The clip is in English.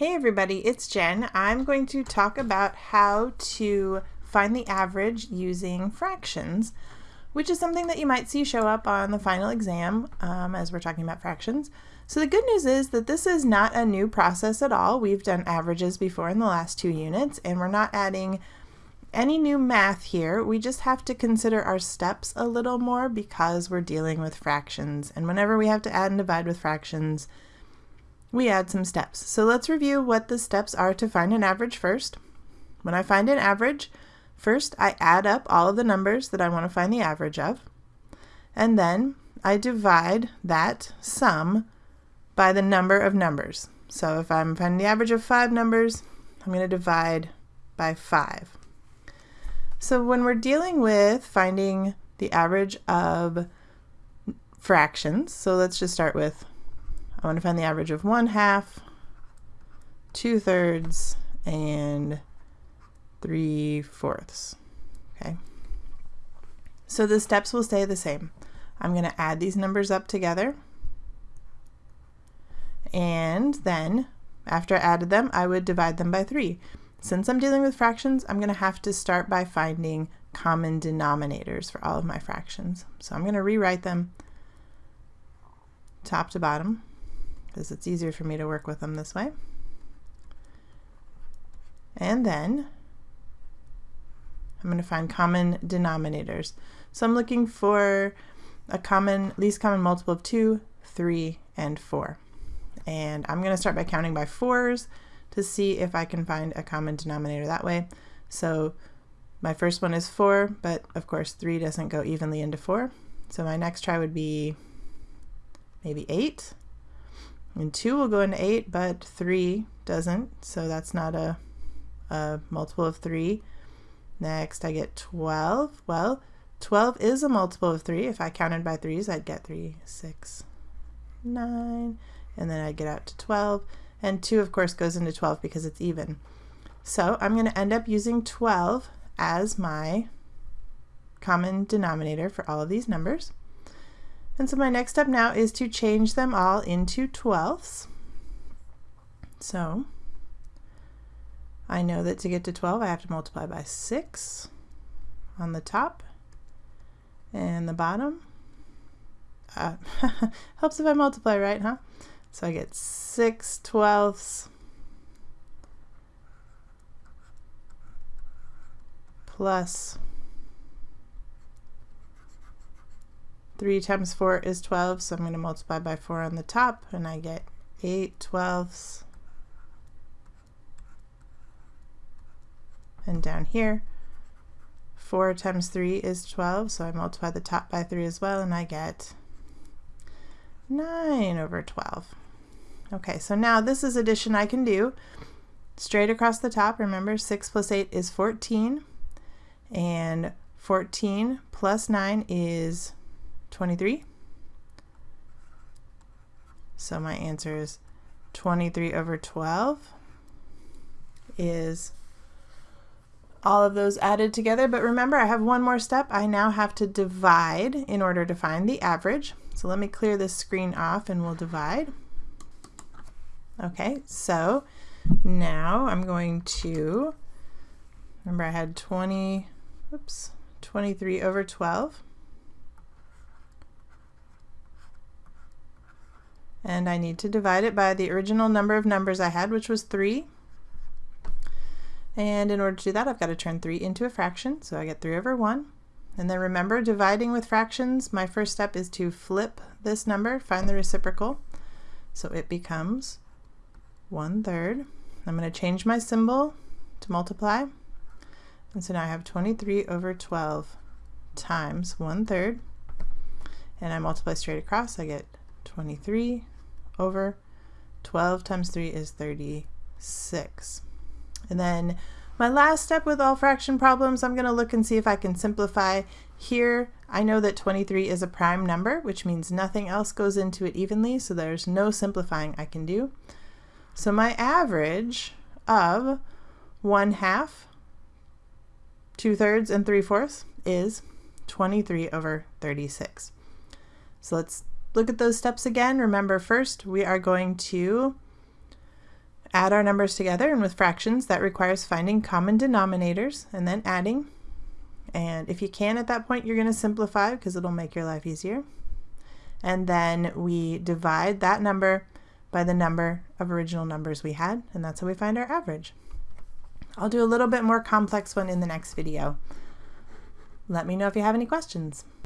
Hey everybody, it's Jen. I'm going to talk about how to find the average using fractions, which is something that you might see show up on the final exam um, as we're talking about fractions. So the good news is that this is not a new process at all. We've done averages before in the last two units and we're not adding any new math here. We just have to consider our steps a little more because we're dealing with fractions. And whenever we have to add and divide with fractions, we add some steps. So let's review what the steps are to find an average first. When I find an average, first I add up all of the numbers that I want to find the average of, and then I divide that sum by the number of numbers. So if I'm finding the average of five numbers, I'm going to divide by five. So when we're dealing with finding the average of fractions, so let's just start with I want to find the average of 1 half, 2 thirds, and 3 fourths. Okay. So the steps will stay the same. I'm going to add these numbers up together. And then, after I added them, I would divide them by 3. Since I'm dealing with fractions, I'm going to have to start by finding common denominators for all of my fractions. So I'm going to rewrite them top to bottom because it's easier for me to work with them this way. And then I'm going to find common denominators. So I'm looking for a common, least common multiple of 2, 3, and 4. And I'm going to start by counting by 4s to see if I can find a common denominator that way. So my first one is 4, but of course 3 doesn't go evenly into 4. So my next try would be maybe 8. And 2 will go into 8, but 3 doesn't, so that's not a, a multiple of 3. Next, I get 12. Well, 12 is a multiple of 3. If I counted by 3s, I'd get 3, 6, 9, and then I'd get out to 12. And 2, of course, goes into 12 because it's even. So I'm going to end up using 12 as my common denominator for all of these numbers. And so my next step now is to change them all into twelfths. So I know that to get to 12 I have to multiply by 6 on the top and the bottom. Uh, helps if I multiply right, huh? So I get 6 twelfths plus 3 times 4 is 12, so I'm going to multiply by 4 on the top, and I get 8 twelfths. And down here, 4 times 3 is 12, so I multiply the top by 3 as well, and I get 9 over 12. Okay, so now this is addition I can do straight across the top. Remember, 6 plus 8 is 14, and 14 plus 9 is 23. So my answer is 23 over 12 is all of those added together. But remember, I have one more step. I now have to divide in order to find the average. So let me clear this screen off and we'll divide. Okay, so now I'm going to, remember I had 20, oops, 23 over 12. And I need to divide it by the original number of numbers I had, which was 3. And in order to do that, I've got to turn 3 into a fraction, so I get 3 over 1. And then remember, dividing with fractions, my first step is to flip this number, find the reciprocal. So it becomes 1 third. I'm going to change my symbol to multiply. And so now I have 23 over 12 times 1 third. And I multiply straight across, I get 23 over 12 times 3 is 36. And then my last step with all fraction problems, I'm going to look and see if I can simplify. Here, I know that 23 is a prime number, which means nothing else goes into it evenly, so there's no simplifying I can do. So my average of 1 half, 2 thirds, and 3 fourths is 23 over 36. So let's look at those steps again. Remember first we are going to add our numbers together, and with fractions, that requires finding common denominators and then adding. And if you can at that point, you're going to simplify because it'll make your life easier. And then we divide that number by the number of original numbers we had, and that's how we find our average. I'll do a little bit more complex one in the next video. Let me know if you have any questions.